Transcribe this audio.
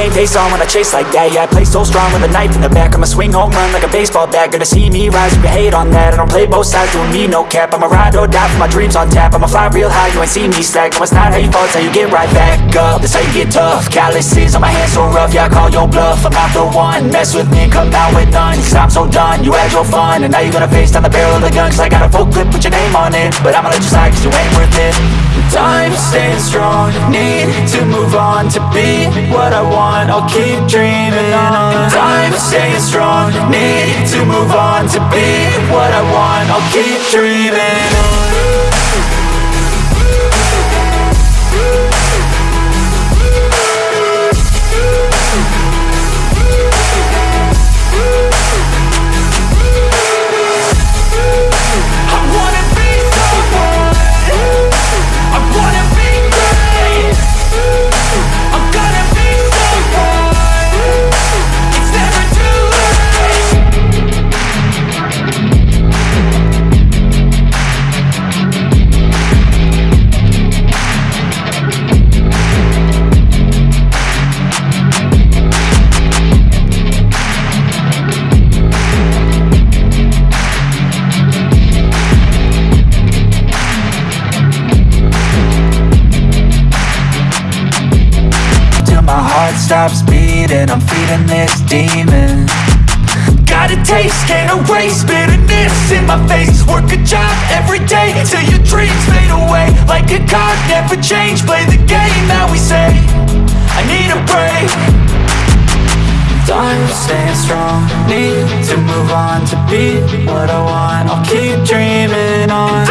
Game face on when I chase like that. Yeah, I play so strong with a knife in the back. I'ma swing home run like a baseball bat. Gonna see me rise, you can hate on that. I don't play both sides, doing me no cap. I'ma ride or die for my dreams on tap. I'ma fly real high, you ain't see me stack No, it's not how you fall, it's how you get right back up. That's how you get tough. Calluses on my hands so rough Yeah, I call your bluff. I'm not the one. Mess with me, come out with none. Cause I'm so done, you had your fun. And now you're gonna face down the barrel of the gun. Cause I got a full clip, put your name on it. But I'ma let you slide cause you ain't worth it. Time staying strong. Need to move on to be what I want I'll keep dreaming on. Time staying strong. Need to move on to be what I want. I'll keep dreaming on stops beating I'm feeding this demon. Got a taste, can't erase bitterness in my face. Work a job every day till your dreams fade away. Like a card, never change, play the game that we say. I need a break. Time staying strong, need to move on to be what I want. I'll keep dreaming on